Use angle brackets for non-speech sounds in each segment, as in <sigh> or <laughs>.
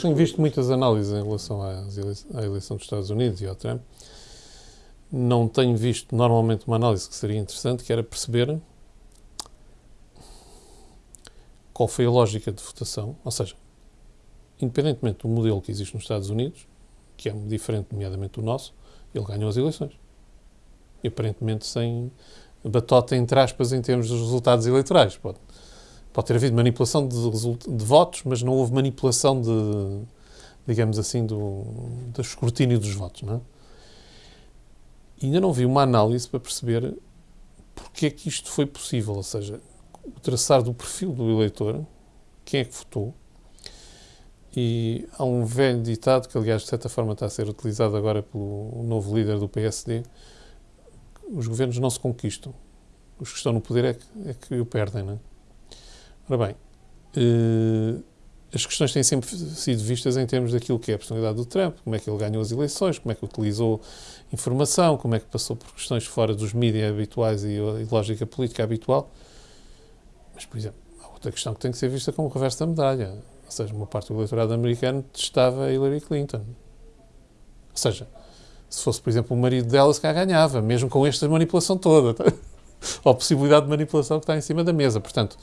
Tenho visto muitas análises em relação à eleição dos Estados Unidos e ao Trump. Não tenho visto normalmente uma análise que seria interessante, que era perceber qual foi a lógica de votação, ou seja, independentemente do modelo que existe nos Estados Unidos, que é diferente, nomeadamente do nosso, ele ganhou as eleições. E aparentemente sem batota, entre aspas, em termos dos resultados eleitorais. Pode, pode ter havido manipulação de, de votos, mas não houve manipulação de, digamos assim, do, do escrutínio dos votos. Não é? E ainda não vi uma análise para perceber porque é que isto foi possível, ou seja, o traçar do perfil do eleitor, quem é que votou, e há um velho ditado que, aliás, de certa forma está a ser utilizado agora pelo novo líder do PSD: os governos não se conquistam, os que estão no poder é que, é que o perdem. Não é? Ora bem, eh, as questões têm sempre sido vistas em termos daquilo que é a personalidade do Trump, como é que ele ganhou as eleições, como é que utilizou informação, como é que passou por questões fora dos mídias habituais e, e lógica política habitual. Mas, por exemplo, há outra questão que tem que ser vista como o reverso da medalha ou seja, uma parte do eleitorado americano testava Hillary Clinton. Ou seja, se fosse, por exemplo, o marido dela, se cá ganhava, mesmo com esta manipulação toda. Tá? <laughs> Ou a possibilidade de manipulação que está em cima da mesa. Portanto,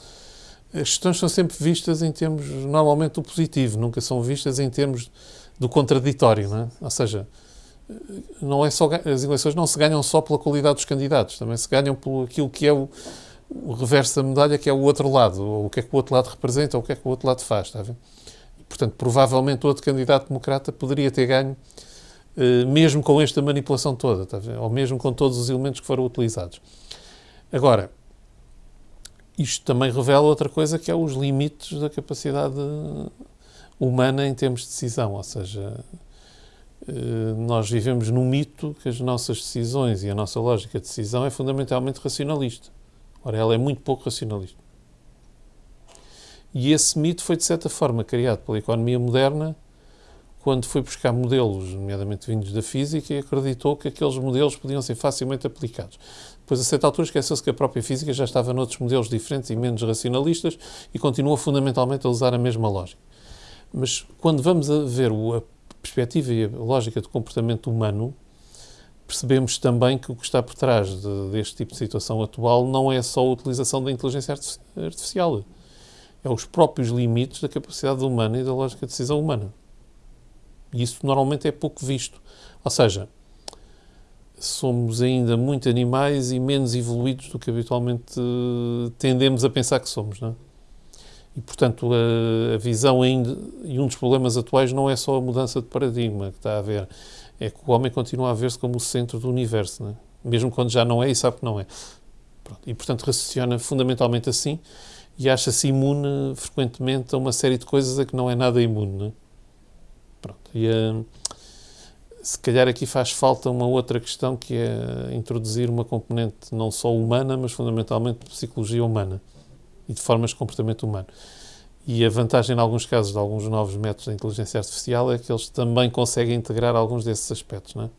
as questões são sempre vistas em termos, normalmente, do positivo, nunca são vistas em termos do contraditório. Não é? Ou seja, não é só, as eleições não se ganham só pela qualidade dos candidatos, também se ganham por aquilo que é o, o reverso da medalha, que é o outro lado, ou o que é que o outro lado representa, ou o que é que o outro lado faz, está a ver? Portanto, provavelmente outro candidato democrata poderia ter ganho, eh, mesmo com esta manipulação toda, está a ver? ou mesmo com todos os elementos que foram utilizados. Agora, isto também revela outra coisa, que é os limites da capacidade humana em termos de decisão, ou seja, eh, nós vivemos num mito que as nossas decisões e a nossa lógica de decisão é fundamentalmente racionalista. Ora, ela é muito pouco racionalista. E esse mito foi, de certa forma, criado pela economia moderna quando foi buscar modelos, nomeadamente vindos da física, e acreditou que aqueles modelos podiam ser facilmente aplicados. Depois, a certa altura, esqueceu-se que a própria física já estava noutros modelos diferentes e menos racionalistas e continua fundamentalmente a usar a mesma lógica. Mas quando vamos a ver a perspectiva e a lógica do comportamento humano, percebemos também que o que está por trás de, deste tipo de situação atual não é só a utilização da inteligência artificial, é os próprios limites da capacidade humana e da lógica de decisão humana. E isso normalmente é pouco visto. Ou seja, somos ainda muito animais e menos evoluídos do que habitualmente uh, tendemos a pensar que somos, não é? E, portanto, a, a, visão ainda, e um dos problemas atuais não é só a mudança de paradigma que está a haver, é que o homem continua a ver-se como o centro do universo, é? mesmo quando já não é e sabe que não é. Pronto. E, portanto, raciocina fundamentalmente assim e acha-se imune frequentemente a uma série de coisas a que não é nada imune. Não é? Pronto. E uh, se calhar aqui faz falta uma outra questão que é introduzir uma componente não só humana, mas fundamentalmente de psicologia humana e de formas de comportamento humano. E a vantagem, em alguns casos, de alguns novos métodos de inteligência artificial é que eles também conseguem integrar alguns desses aspectos, não é?